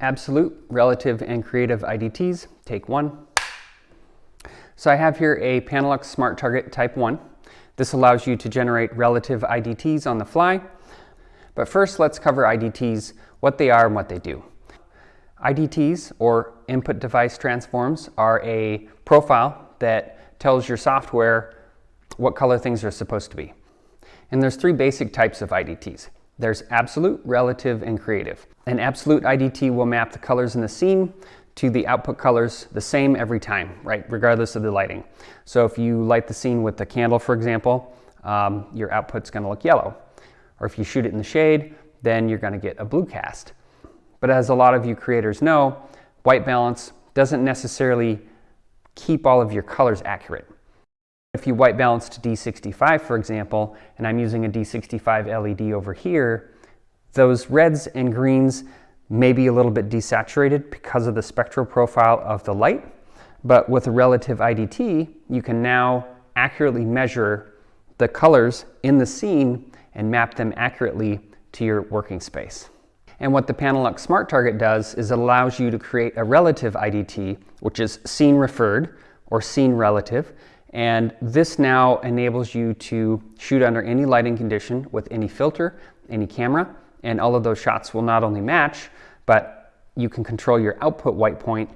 Absolute, relative, and creative IDTs, take one. So I have here a Panelux Smart Target Type 1. This allows you to generate relative IDTs on the fly. But first, let's cover IDTs, what they are and what they do. IDTs, or Input Device Transforms, are a profile that tells your software what color things are supposed to be. And there's three basic types of IDTs. There's absolute, relative, and creative. An absolute IDT will map the colors in the scene to the output colors the same every time, right, regardless of the lighting. So if you light the scene with a candle, for example, um, your output's gonna look yellow. Or if you shoot it in the shade, then you're gonna get a blue cast. But as a lot of you creators know, white balance doesn't necessarily keep all of your colors accurate. If you white balance to D65, for example, and I'm using a D65 LED over here, those reds and greens may be a little bit desaturated because of the spectral profile of the light, but with a relative IDT, you can now accurately measure the colors in the scene and map them accurately to your working space. And what the Panelux Smart Target does is it allows you to create a relative IDT, which is scene referred or scene relative, and this now enables you to shoot under any lighting condition with any filter, any camera, and all of those shots will not only match, but you can control your output white point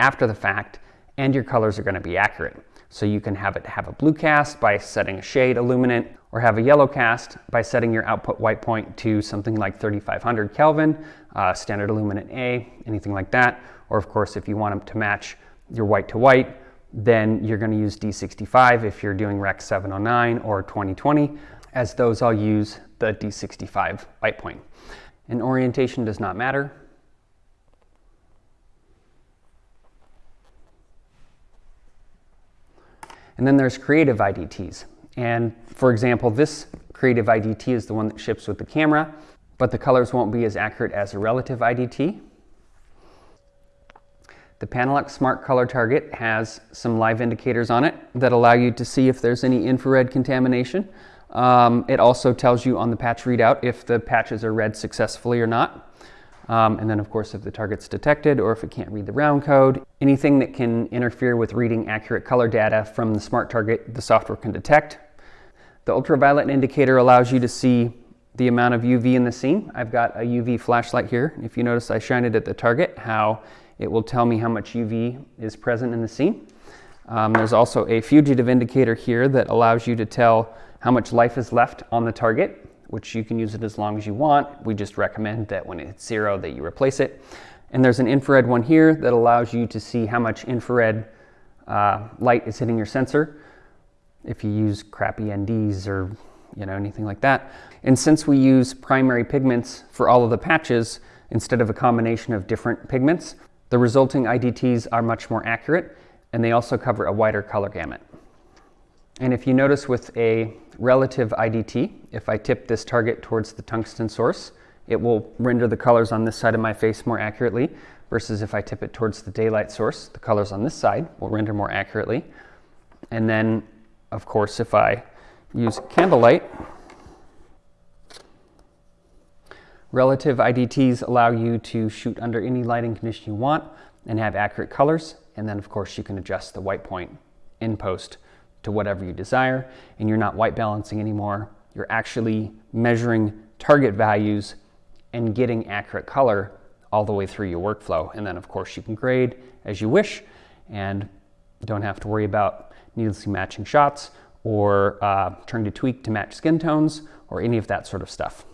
after the fact, and your colors are gonna be accurate. So you can have it have a blue cast by setting a shade illuminant, or have a yellow cast by setting your output white point to something like 3500 Kelvin, uh, standard illuminant A, anything like that. Or of course, if you want them to match your white to white, then you're going to use D65 if you're doing Rec 709 or 2020, as those all use the D65 light point. And orientation does not matter. And then there's creative IDTs. And for example, this creative IDT is the one that ships with the camera, but the colors won't be as accurate as a relative IDT. The Panelux Smart Color Target has some live indicators on it that allow you to see if there's any infrared contamination. Um, it also tells you on the patch readout if the patches are read successfully or not. Um, and then of course if the target's detected or if it can't read the round code. Anything that can interfere with reading accurate color data from the smart target, the software can detect. The ultraviolet indicator allows you to see the amount of UV in the scene. I've got a UV flashlight here. If you notice I shine it at the target, how it will tell me how much UV is present in the scene. Um, there's also a fugitive indicator here that allows you to tell how much life is left on the target, which you can use it as long as you want. We just recommend that when it's zero that you replace it. And there's an infrared one here that allows you to see how much infrared uh, light is hitting your sensor if you use crappy NDs or you know anything like that. And since we use primary pigments for all of the patches instead of a combination of different pigments, the resulting IDTs are much more accurate and they also cover a wider color gamut. And if you notice with a relative IDT, if I tip this target towards the tungsten source, it will render the colors on this side of my face more accurately versus if I tip it towards the daylight source, the colors on this side will render more accurately. And then, of course, if I use candlelight, Relative IDTs allow you to shoot under any lighting condition you want and have accurate colors. And then of course you can adjust the white point in post to whatever you desire. And you're not white balancing anymore. You're actually measuring target values and getting accurate color all the way through your workflow. And then of course you can grade as you wish and don't have to worry about needlessly matching shots or uh, trying to tweak to match skin tones or any of that sort of stuff.